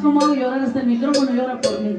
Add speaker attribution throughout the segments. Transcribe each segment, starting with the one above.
Speaker 1: ¿Cómo hago llorar hasta este el micrófono llora por mí?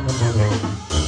Speaker 1: on the mirror.